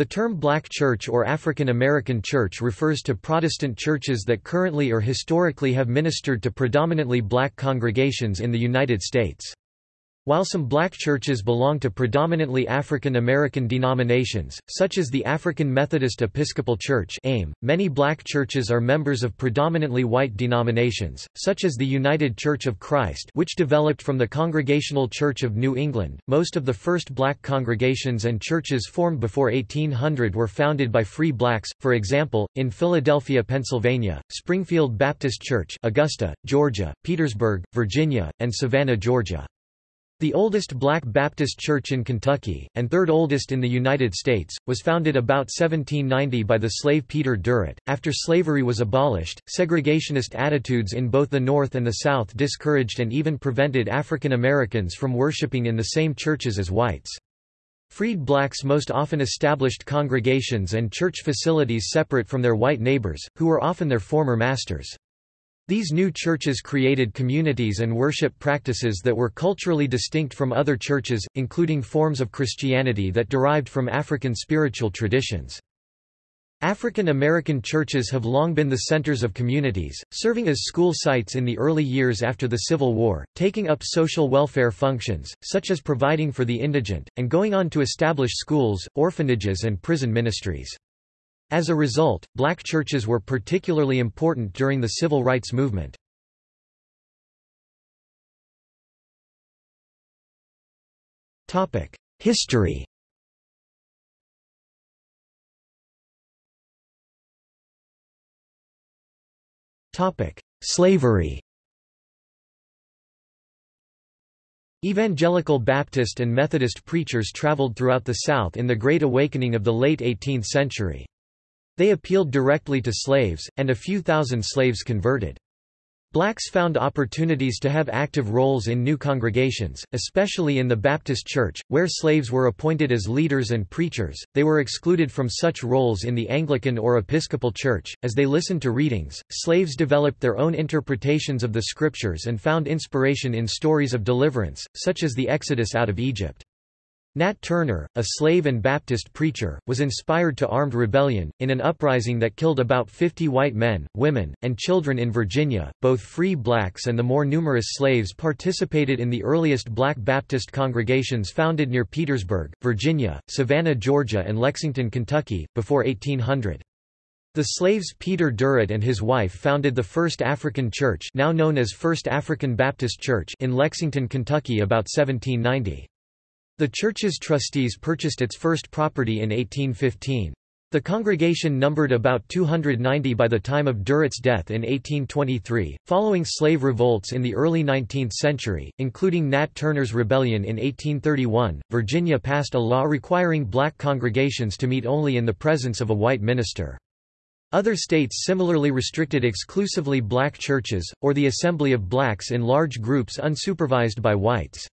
The term black church or African American church refers to Protestant churches that currently or historically have ministered to predominantly black congregations in the United States. While some black churches belong to predominantly African American denominations, such as the African Methodist Episcopal Church AME, many black churches are members of predominantly white denominations, such as the United Church of Christ which developed from the Congregational Church of New England. Most of the first black congregations and churches formed before 1800 were founded by free blacks, for example, in Philadelphia, Pennsylvania, Springfield Baptist Church Augusta, Georgia, Petersburg, Virginia, and Savannah, Georgia. The oldest black Baptist church in Kentucky, and third oldest in the United States, was founded about 1790 by the slave Peter Durrett. After slavery was abolished, segregationist attitudes in both the North and the South discouraged and even prevented African Americans from worshiping in the same churches as whites. Freed blacks most often established congregations and church facilities separate from their white neighbors, who were often their former masters. These new churches created communities and worship practices that were culturally distinct from other churches, including forms of Christianity that derived from African spiritual traditions. African American churches have long been the centers of communities, serving as school sites in the early years after the Civil War, taking up social welfare functions, such as providing for the indigent, and going on to establish schools, orphanages and prison ministries. As a result, black churches were particularly important during the civil rights movement. History Slavery Evangelical Baptist and Methodist preachers traveled throughout the South in the Great Awakening of the late 18th century. They appealed directly to slaves, and a few thousand slaves converted. Blacks found opportunities to have active roles in new congregations, especially in the Baptist Church, where slaves were appointed as leaders and preachers. They were excluded from such roles in the Anglican or Episcopal Church. As they listened to readings, slaves developed their own interpretations of the Scriptures and found inspiration in stories of deliverance, such as the Exodus out of Egypt. Nat Turner, a slave and Baptist preacher, was inspired to armed rebellion, in an uprising that killed about 50 white men, women, and children in Virginia. Both free blacks and the more numerous slaves participated in the earliest black Baptist congregations founded near Petersburg, Virginia, Savannah, Georgia, and Lexington, Kentucky, before 1800. The slaves Peter Durrett and his wife founded the First African Church now known as First African Baptist Church in Lexington, Kentucky about 1790. The church's trustees purchased its first property in 1815. The congregation numbered about 290 by the time of Durrett's death in 1823. Following slave revolts in the early 19th century, including Nat Turner's rebellion in 1831, Virginia passed a law requiring black congregations to meet only in the presence of a white minister. Other states similarly restricted exclusively black churches, or the assembly of blacks in large groups unsupervised by whites.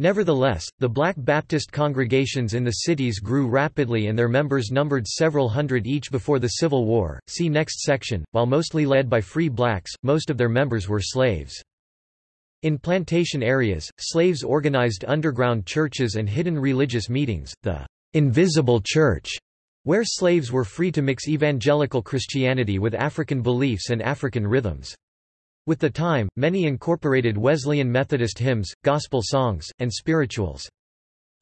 Nevertheless, the Black Baptist congregations in the cities grew rapidly and their members numbered several hundred each before the Civil War. See next section. While mostly led by free blacks, most of their members were slaves. In plantation areas, slaves organized underground churches and hidden religious meetings, the invisible church, where slaves were free to mix evangelical Christianity with African beliefs and African rhythms. With the time, many incorporated Wesleyan Methodist hymns, gospel songs, and spirituals.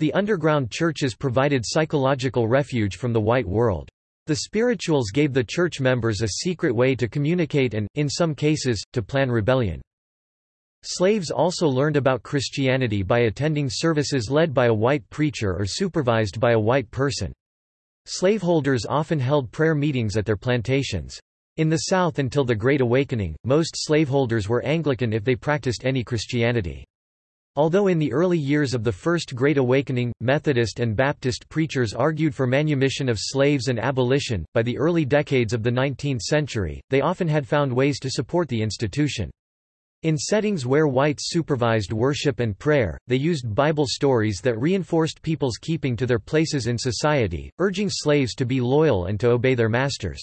The underground churches provided psychological refuge from the white world. The spirituals gave the church members a secret way to communicate and, in some cases, to plan rebellion. Slaves also learned about Christianity by attending services led by a white preacher or supervised by a white person. Slaveholders often held prayer meetings at their plantations. In the South until the Great Awakening, most slaveholders were Anglican if they practiced any Christianity. Although in the early years of the First Great Awakening, Methodist and Baptist preachers argued for manumission of slaves and abolition, by the early decades of the 19th century, they often had found ways to support the institution. In settings where whites supervised worship and prayer, they used Bible stories that reinforced people's keeping to their places in society, urging slaves to be loyal and to obey their masters.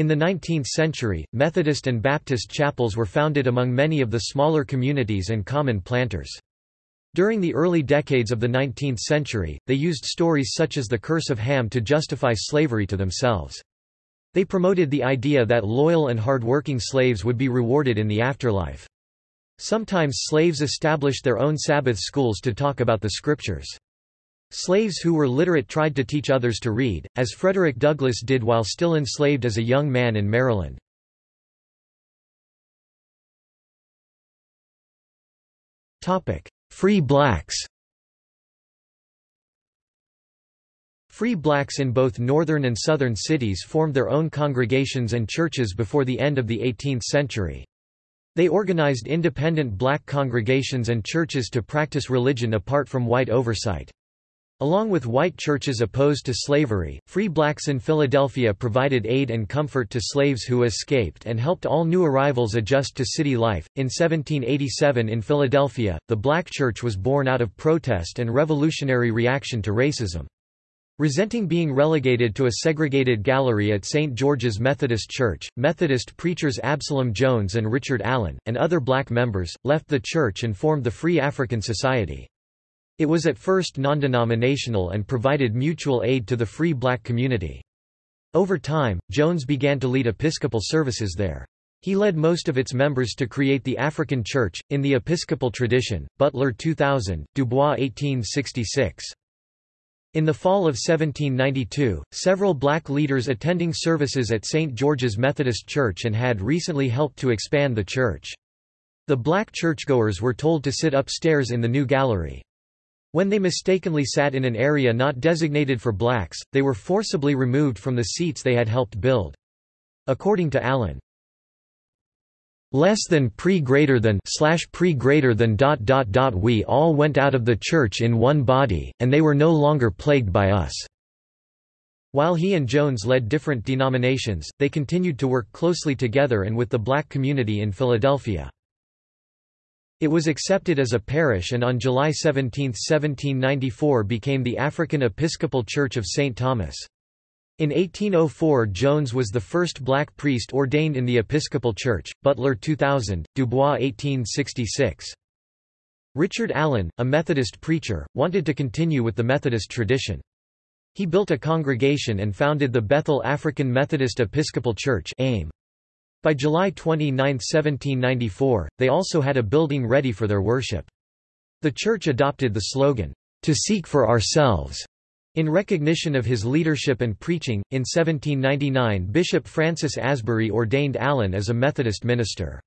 In the 19th century, Methodist and Baptist chapels were founded among many of the smaller communities and common planters. During the early decades of the 19th century, they used stories such as the Curse of Ham to justify slavery to themselves. They promoted the idea that loyal and hard-working slaves would be rewarded in the afterlife. Sometimes slaves established their own Sabbath schools to talk about the scriptures. Slaves who were literate tried to teach others to read, as Frederick Douglass did while still enslaved as a young man in Maryland. Free blacks Free blacks in both northern and southern cities formed their own congregations and churches before the end of the 18th century. They organized independent black congregations and churches to practice religion apart from white oversight. Along with white churches opposed to slavery, free blacks in Philadelphia provided aid and comfort to slaves who escaped and helped all new arrivals adjust to city life. In 1787 in Philadelphia, the black church was born out of protest and revolutionary reaction to racism. Resenting being relegated to a segregated gallery at St. George's Methodist Church, Methodist preachers Absalom Jones and Richard Allen, and other black members, left the church and formed the Free African Society. It was at first non-denominational and provided mutual aid to the free black community. Over time, Jones began to lead Episcopal services there. He led most of its members to create the African Church, in the Episcopal tradition, Butler 2000, Dubois 1866. In the fall of 1792, several black leaders attending services at St. George's Methodist Church and had recently helped to expand the church. The black churchgoers were told to sit upstairs in the new gallery. When they mistakenly sat in an area not designated for blacks, they were forcibly removed from the seats they had helped build. According to Allen, less than pre greater than slash pre greater than dot dot dot we all went out of the church in one body, and they were no longer plagued by us. While he and Jones led different denominations, they continued to work closely together and with the black community in Philadelphia. It was accepted as a parish and on July 17, 1794 became the African Episcopal Church of St. Thomas. In 1804 Jones was the first black priest ordained in the Episcopal Church, Butler 2000, Dubois 1866. Richard Allen, a Methodist preacher, wanted to continue with the Methodist tradition. He built a congregation and founded the Bethel African Methodist Episcopal Church AME. By July 29, 1794, they also had a building ready for their worship. The church adopted the slogan, "'To seek for ourselves' In recognition of his leadership and preaching, in 1799 Bishop Francis Asbury ordained Allen as a Methodist minister.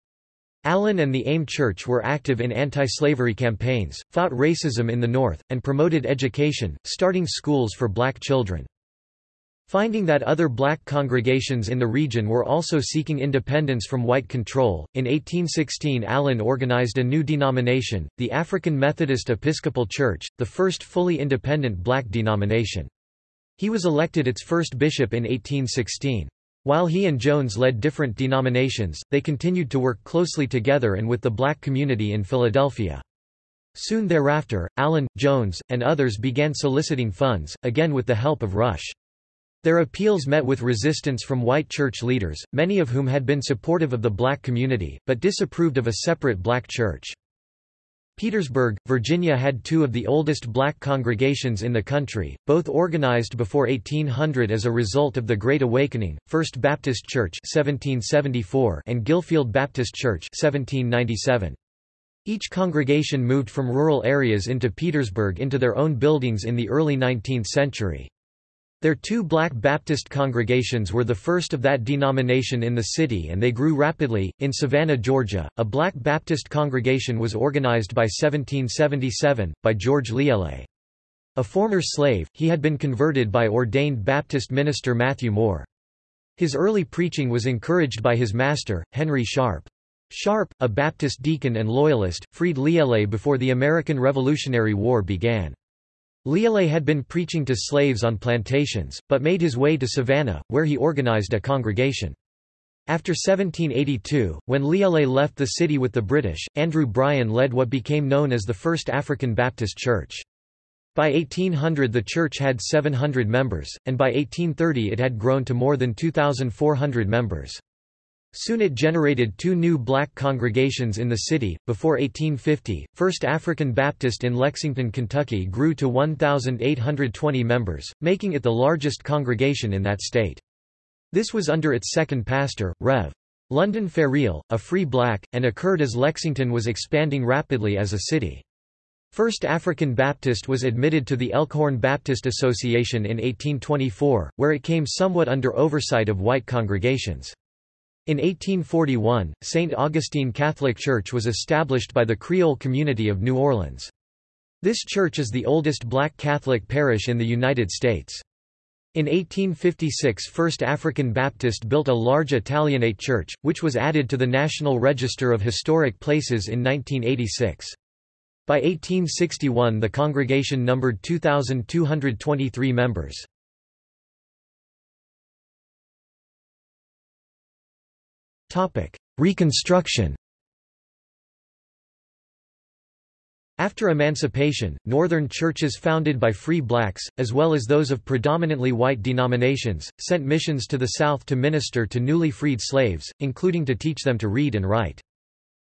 Allen and the AME Church were active in anti-slavery campaigns, fought racism in the North, and promoted education, starting schools for black children. Finding that other black congregations in the region were also seeking independence from white control, in 1816 Allen organized a new denomination, the African Methodist Episcopal Church, the first fully independent black denomination. He was elected its first bishop in 1816. While he and Jones led different denominations, they continued to work closely together and with the black community in Philadelphia. Soon thereafter, Allen, Jones, and others began soliciting funds, again with the help of Rush. Their appeals met with resistance from white church leaders, many of whom had been supportive of the black community, but disapproved of a separate black church. Petersburg, Virginia had two of the oldest black congregations in the country, both organized before 1800 as a result of the Great Awakening, First Baptist Church 1774 and Gillfield Baptist Church 1797. Each congregation moved from rural areas into Petersburg into their own buildings in the early 19th century. Their two black Baptist congregations were the first of that denomination in the city and they grew rapidly. In Savannah, Georgia, a black Baptist congregation was organized by 1777, by George Liele. A former slave, he had been converted by ordained Baptist minister Matthew Moore. His early preaching was encouraged by his master, Henry Sharp. Sharp, a Baptist deacon and loyalist, freed Liele before the American Revolutionary War began. Liele had been preaching to slaves on plantations, but made his way to Savannah, where he organized a congregation. After 1782, when Liele left the city with the British, Andrew Bryan led what became known as the First African Baptist Church. By 1800 the church had 700 members, and by 1830 it had grown to more than 2,400 members. Soon it generated two new black congregations in the city. Before 1850, First African Baptist in Lexington, Kentucky grew to 1,820 members, making it the largest congregation in that state. This was under its second pastor, Rev. London Ferrill, a free black, and occurred as Lexington was expanding rapidly as a city. First African Baptist was admitted to the Elkhorn Baptist Association in 1824, where it came somewhat under oversight of white congregations. In 1841, St. Augustine Catholic Church was established by the Creole community of New Orleans. This church is the oldest black Catholic parish in the United States. In 1856 First African Baptist built a large Italianate church, which was added to the National Register of Historic Places in 1986. By 1861 the congregation numbered 2,223 members. Reconstruction After emancipation, northern churches founded by free blacks, as well as those of predominantly white denominations, sent missions to the South to minister to newly freed slaves, including to teach them to read and write.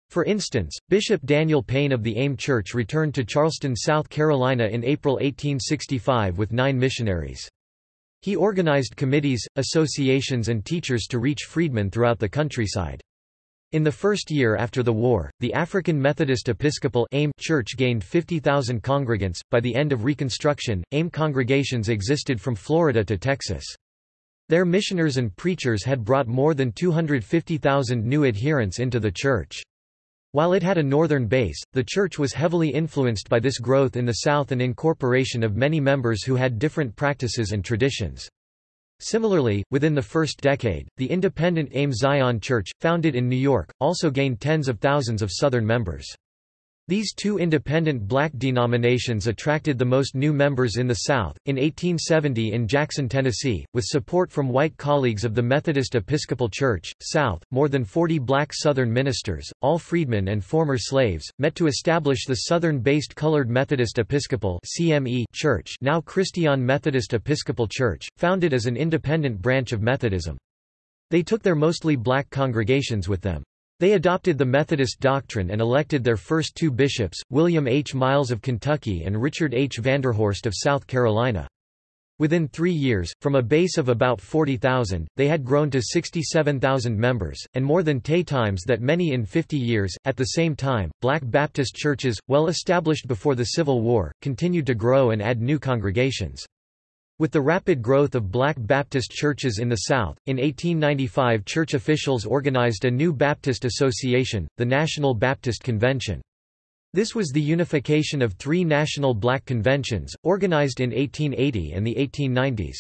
For instance, Bishop Daniel Payne of the AME Church returned to Charleston, South Carolina in April 1865 with nine missionaries. He organized committees, associations and teachers to reach freedmen throughout the countryside. In the first year after the war, the African Methodist Episcopal AME Church gained 50,000 congregants. By the end of Reconstruction, AME congregations existed from Florida to Texas. Their missioners and preachers had brought more than 250,000 new adherents into the church. While it had a northern base, the church was heavily influenced by this growth in the South and incorporation of many members who had different practices and traditions. Similarly, within the first decade, the independent AME Zion Church, founded in New York, also gained tens of thousands of Southern members. These two independent black denominations attracted the most new members in the South. In 1870 in Jackson, Tennessee, with support from white colleagues of the Methodist Episcopal Church, South, more than 40 black Southern ministers, all freedmen and former slaves, met to establish the Southern-based Colored Methodist Episcopal Church now Christian Methodist Episcopal Church, founded as an independent branch of Methodism. They took their mostly black congregations with them. They adopted the Methodist doctrine and elected their first two bishops, William H. Miles of Kentucky and Richard H. Vanderhorst of South Carolina. Within three years, from a base of about 40,000, they had grown to 67,000 members, and more than ten times that many in 50 years. At the same time, black Baptist churches, well established before the Civil War, continued to grow and add new congregations. With the rapid growth of black Baptist churches in the South, in 1895 church officials organized a new Baptist association, the National Baptist Convention. This was the unification of three national black conventions, organized in 1880 and the 1890s.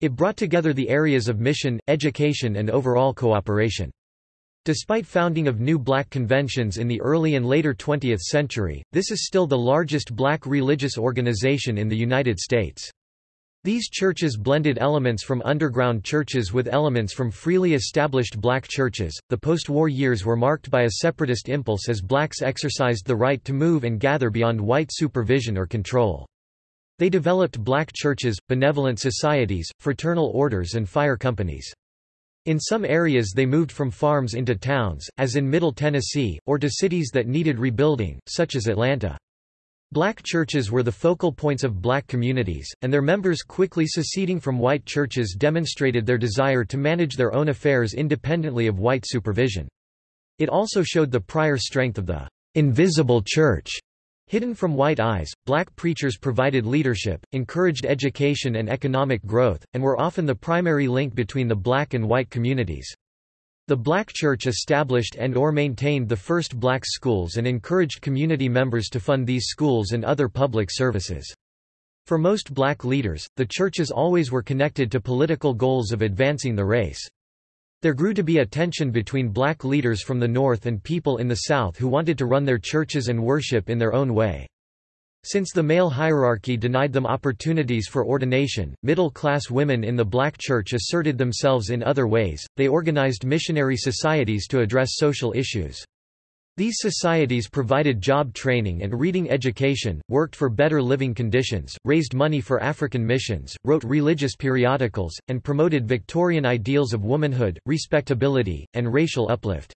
It brought together the areas of mission, education and overall cooperation. Despite founding of new black conventions in the early and later 20th century, this is still the largest black religious organization in the United States. These churches blended elements from underground churches with elements from freely established black churches. The post war years were marked by a separatist impulse as blacks exercised the right to move and gather beyond white supervision or control. They developed black churches, benevolent societies, fraternal orders, and fire companies. In some areas they moved from farms into towns, as in Middle Tennessee, or to cities that needed rebuilding, such as Atlanta. Black churches were the focal points of black communities, and their members quickly seceding from white churches demonstrated their desire to manage their own affairs independently of white supervision. It also showed the prior strength of the invisible church. Hidden from white eyes, black preachers provided leadership, encouraged education and economic growth, and were often the primary link between the black and white communities. The Black Church established and or maintained the first black schools and encouraged community members to fund these schools and other public services. For most black leaders, the churches always were connected to political goals of advancing the race. There grew to be a tension between black leaders from the North and people in the South who wanted to run their churches and worship in their own way. Since the male hierarchy denied them opportunities for ordination, middle-class women in the black church asserted themselves in other ways, they organized missionary societies to address social issues. These societies provided job training and reading education, worked for better living conditions, raised money for African missions, wrote religious periodicals, and promoted Victorian ideals of womanhood, respectability, and racial uplift.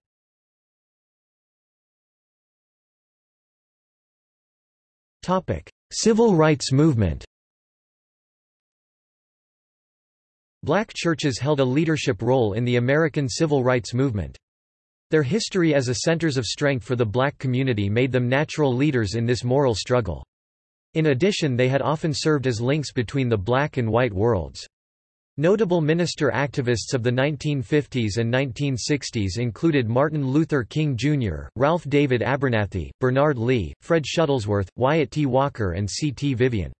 Civil rights movement Black churches held a leadership role in the American civil rights movement. Their history as a centers of strength for the black community made them natural leaders in this moral struggle. In addition they had often served as links between the black and white worlds. Notable minister activists of the 1950s and 1960s included Martin Luther King Jr., Ralph David Abernathy, Bernard Lee, Fred Shuttlesworth, Wyatt T. Walker and C. T. Vivian.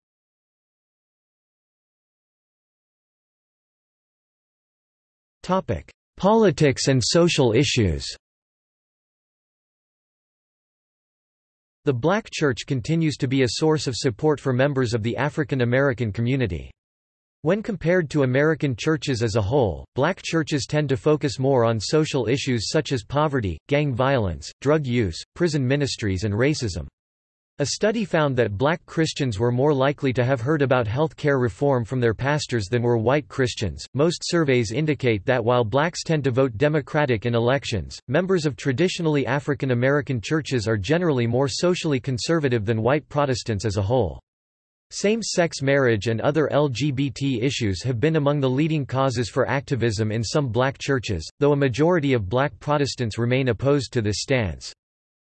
Politics and social issues The black church continues to be a source of support for members of the African American community. When compared to American churches as a whole, black churches tend to focus more on social issues such as poverty, gang violence, drug use, prison ministries and racism. A study found that black Christians were more likely to have heard about health care reform from their pastors than were white Christians. Most surveys indicate that while blacks tend to vote Democratic in elections, members of traditionally African American churches are generally more socially conservative than white Protestants as a whole. Same-sex marriage and other LGBT issues have been among the leading causes for activism in some black churches, though a majority of black Protestants remain opposed to this stance.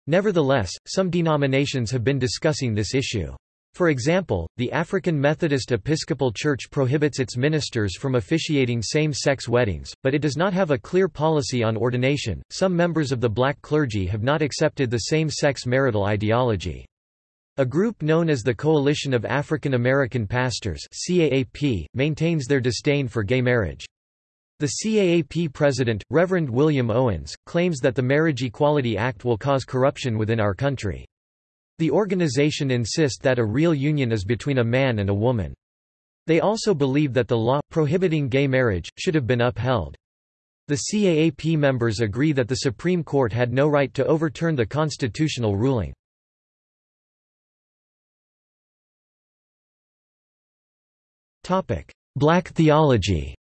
Nevertheless, some denominations have been discussing this issue. For example, the African Methodist Episcopal Church prohibits its ministers from officiating same sex weddings, but it does not have a clear policy on ordination. Some members of the black clergy have not accepted the same sex marital ideology. A group known as the Coalition of African American Pastors CAAP, maintains their disdain for gay marriage. The CAAP president, Reverend William Owens, claims that the Marriage Equality Act will cause corruption within our country. The organization insists that a real union is between a man and a woman. They also believe that the law, prohibiting gay marriage, should have been upheld. The CAAP members agree that the Supreme Court had no right to overturn the constitutional ruling. Black theology.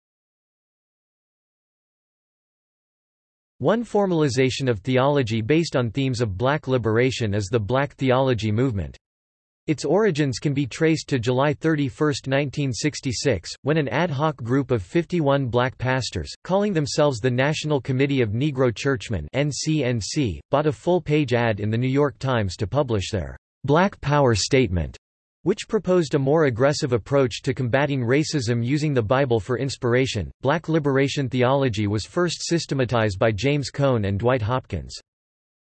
One formalization of theology based on themes of black liberation is the Black Theology movement. Its origins can be traced to July 31, 1966, when an ad hoc group of 51 black pastors, calling themselves the National Committee of Negro Churchmen NCNC, bought a full-page ad in The New York Times to publish their Black Power Statement which proposed a more aggressive approach to combating racism using the Bible for inspiration. Black liberation theology was first systematized by James Cone and Dwight Hopkins.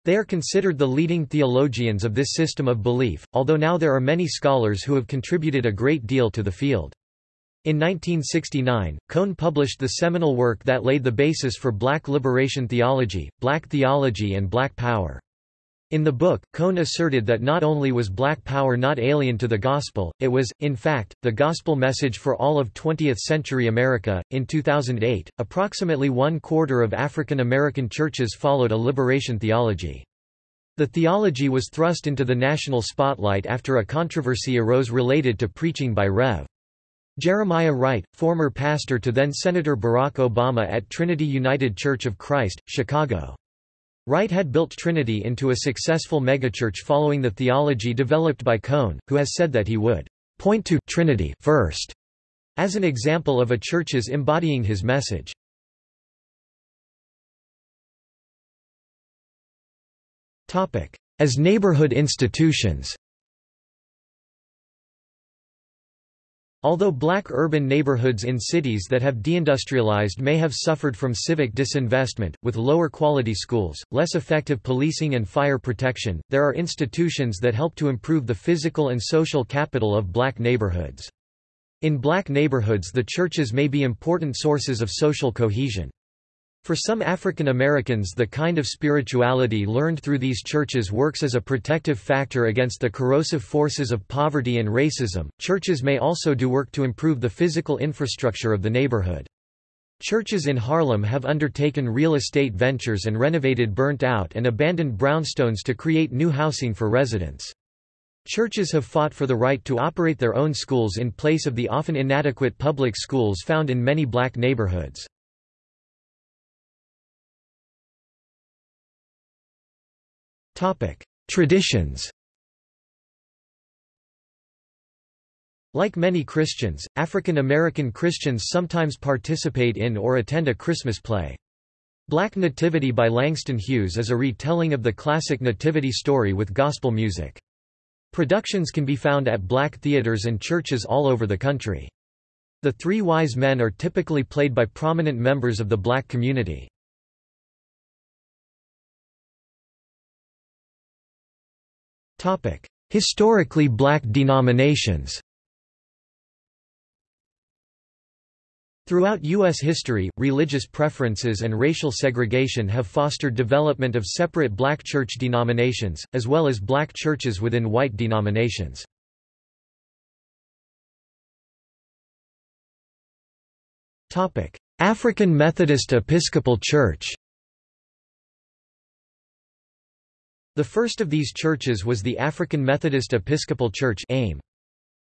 They are considered the leading theologians of this system of belief, although now there are many scholars who have contributed a great deal to the field. In 1969, Cone published the seminal work that laid the basis for black liberation theology, black theology and black power. In the book, Cone asserted that not only was black power not alien to the gospel, it was, in fact, the gospel message for all of 20th century America. In 2008, approximately one quarter of African American churches followed a liberation theology. The theology was thrust into the national spotlight after a controversy arose related to preaching by Rev. Jeremiah Wright, former pastor to then-Senator Barack Obama at Trinity United Church of Christ, Chicago. Wright had built Trinity into a successful megachurch following the theology developed by Cone, who has said that he would point to Trinity first as an example of a church's embodying his message. As neighborhood institutions Although black urban neighborhoods in cities that have deindustrialized may have suffered from civic disinvestment, with lower quality schools, less effective policing and fire protection, there are institutions that help to improve the physical and social capital of black neighborhoods. In black neighborhoods the churches may be important sources of social cohesion. For some African Americans the kind of spirituality learned through these churches works as a protective factor against the corrosive forces of poverty and racism. Churches may also do work to improve the physical infrastructure of the neighborhood. Churches in Harlem have undertaken real estate ventures and renovated burnt-out and abandoned brownstones to create new housing for residents. Churches have fought for the right to operate their own schools in place of the often inadequate public schools found in many black neighborhoods. Traditions Like many Christians, African American Christians sometimes participate in or attend a Christmas play. Black Nativity by Langston Hughes is a retelling of the classic nativity story with gospel music. Productions can be found at black theaters and churches all over the country. The Three Wise Men are typically played by prominent members of the black community. Historically black denominations Throughout U.S. history, religious preferences and racial segregation have fostered development of separate black church denominations, as well as black churches within white denominations. African Methodist Episcopal Church The first of these churches was the African Methodist Episcopal Church AME.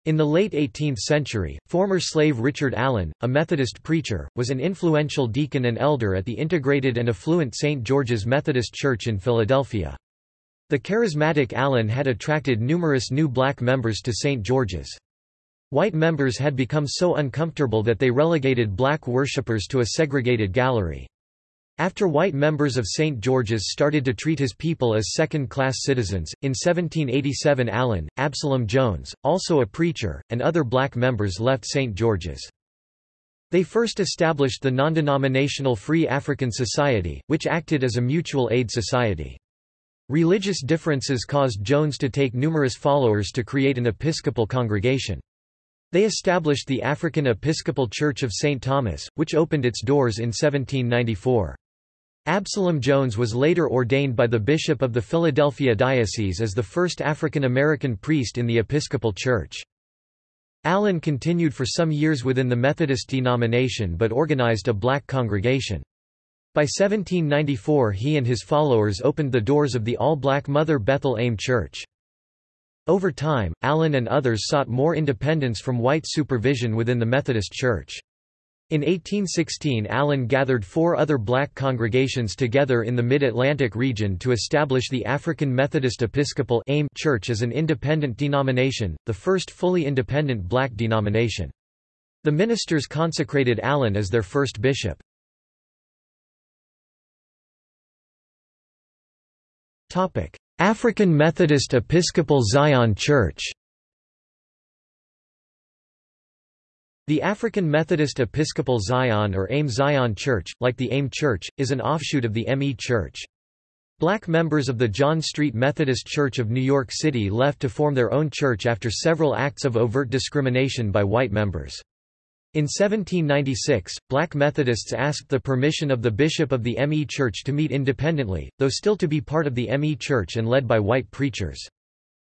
In the late 18th century, former slave Richard Allen, a Methodist preacher, was an influential deacon and elder at the integrated and affluent St. George's Methodist Church in Philadelphia. The charismatic Allen had attracted numerous new black members to St. George's. White members had become so uncomfortable that they relegated black worshippers to a segregated gallery. After white members of St. George's started to treat his people as second-class citizens, in 1787 Allen, Absalom Jones, also a preacher, and other black members left St. George's. They first established the non-denominational Free African Society, which acted as a mutual aid society. Religious differences caused Jones to take numerous followers to create an Episcopal congregation. They established the African Episcopal Church of St. Thomas, which opened its doors in 1794. Absalom Jones was later ordained by the bishop of the Philadelphia Diocese as the first African American priest in the Episcopal Church. Allen continued for some years within the Methodist denomination but organized a black congregation. By 1794 he and his followers opened the doors of the all-black Mother Bethel AME Church. Over time, Allen and others sought more independence from white supervision within the Methodist Church. In 1816 Allen gathered four other black congregations together in the Mid-Atlantic region to establish the African Methodist Episcopal AME Church as an independent denomination, the first fully independent black denomination. The ministers consecrated Allen as their first bishop. African Methodist Episcopal Zion Church The African Methodist Episcopal Zion or AME Zion Church, like the AME Church, is an offshoot of the ME Church. Black members of the John Street Methodist Church of New York City left to form their own church after several acts of overt discrimination by white members. In 1796, black Methodists asked the permission of the bishop of the ME Church to meet independently, though still to be part of the ME Church and led by white preachers.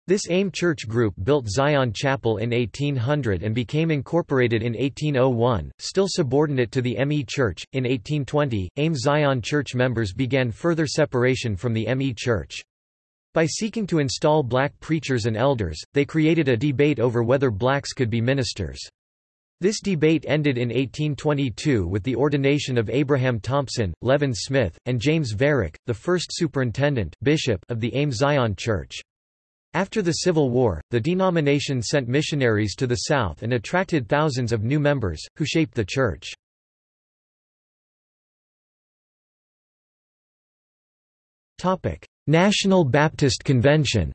This AME church group built Zion Chapel in 1800 and became incorporated in 1801, still subordinate to the ME Church. In 1820, AME Zion Church members began further separation from the ME Church. By seeking to install black preachers and elders, they created a debate over whether blacks could be ministers. This debate ended in 1822 with the ordination of Abraham Thompson, Levin Smith, and James Varick, the first superintendent bishop of the AME Zion Church. After the Civil War, the denomination sent missionaries to the South and attracted thousands of new members, who shaped the church. National Baptist Convention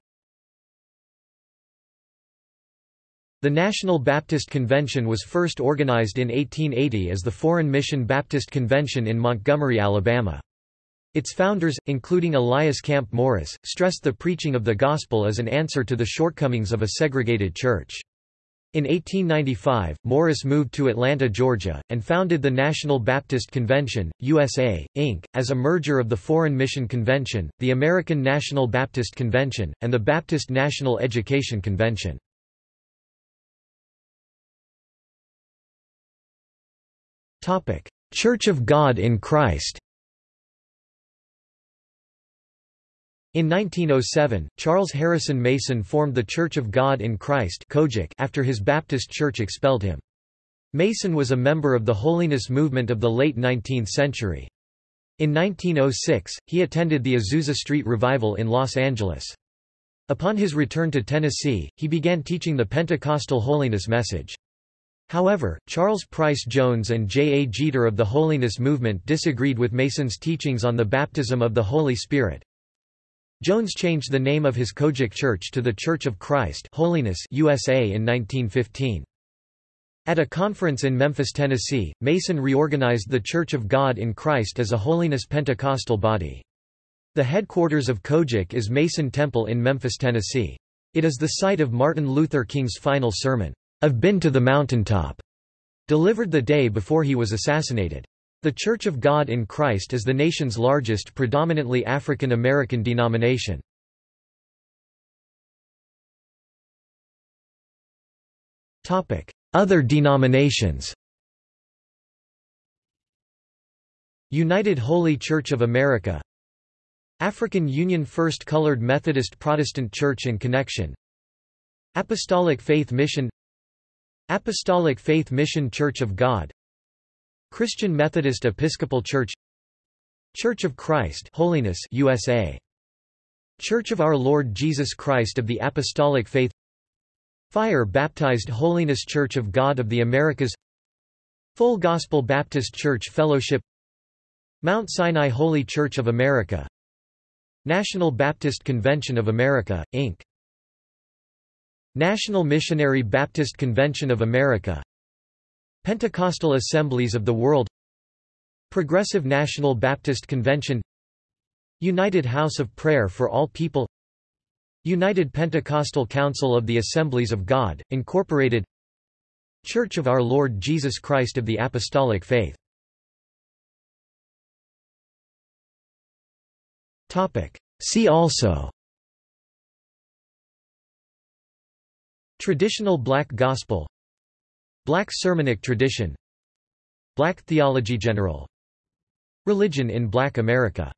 The National Baptist Convention was first organized in 1880 as the Foreign Mission Baptist Convention in Montgomery, Alabama. Its founders, including Elias Camp Morris, stressed the preaching of the gospel as an answer to the shortcomings of a segregated church. In 1895, Morris moved to Atlanta, Georgia, and founded the National Baptist Convention, USA, Inc., as a merger of the Foreign Mission Convention, the American National Baptist Convention, and the Baptist National Education Convention. Church of God in Christ In 1907, Charles Harrison Mason formed the Church of God in Christ after his Baptist church expelled him. Mason was a member of the Holiness movement of the late 19th century. In 1906, he attended the Azusa Street Revival in Los Angeles. Upon his return to Tennessee, he began teaching the Pentecostal holiness message. However, Charles Price Jones and J. A. Jeter of the Holiness Movement disagreed with Mason's teachings on the baptism of the Holy Spirit. Jones changed the name of his COGIC church to the Church of Christ Holiness USA in 1915. At a conference in Memphis, Tennessee, Mason reorganized the Church of God in Christ as a Holiness Pentecostal body. The headquarters of COGIC is Mason Temple in Memphis, Tennessee. It is the site of Martin Luther King's final sermon, I've been to the mountaintop, delivered the day before he was assassinated. The Church of God in Christ is the nation's largest predominantly African American denomination. Other denominations United Holy Church of America African Union First Colored Methodist Protestant Church and Connection Apostolic Faith Mission Apostolic Faith Mission Church of God Christian Methodist Episcopal Church Church of Christ Holiness USA Church of Our Lord Jesus Christ of the Apostolic Faith Fire Baptized Holiness Church of God of the Americas Full Gospel Baptist Church Fellowship Mount Sinai Holy Church of America National Baptist Convention of America, Inc. National Missionary Baptist Convention of America Pentecostal Assemblies of the World Progressive National Baptist Convention United House of Prayer for All People United Pentecostal Council of the Assemblies of God, Incorporated Church of Our Lord Jesus Christ of the Apostolic Faith. See also. Traditional Black Gospel Black Sermonic tradition Black theology general Religion in Black America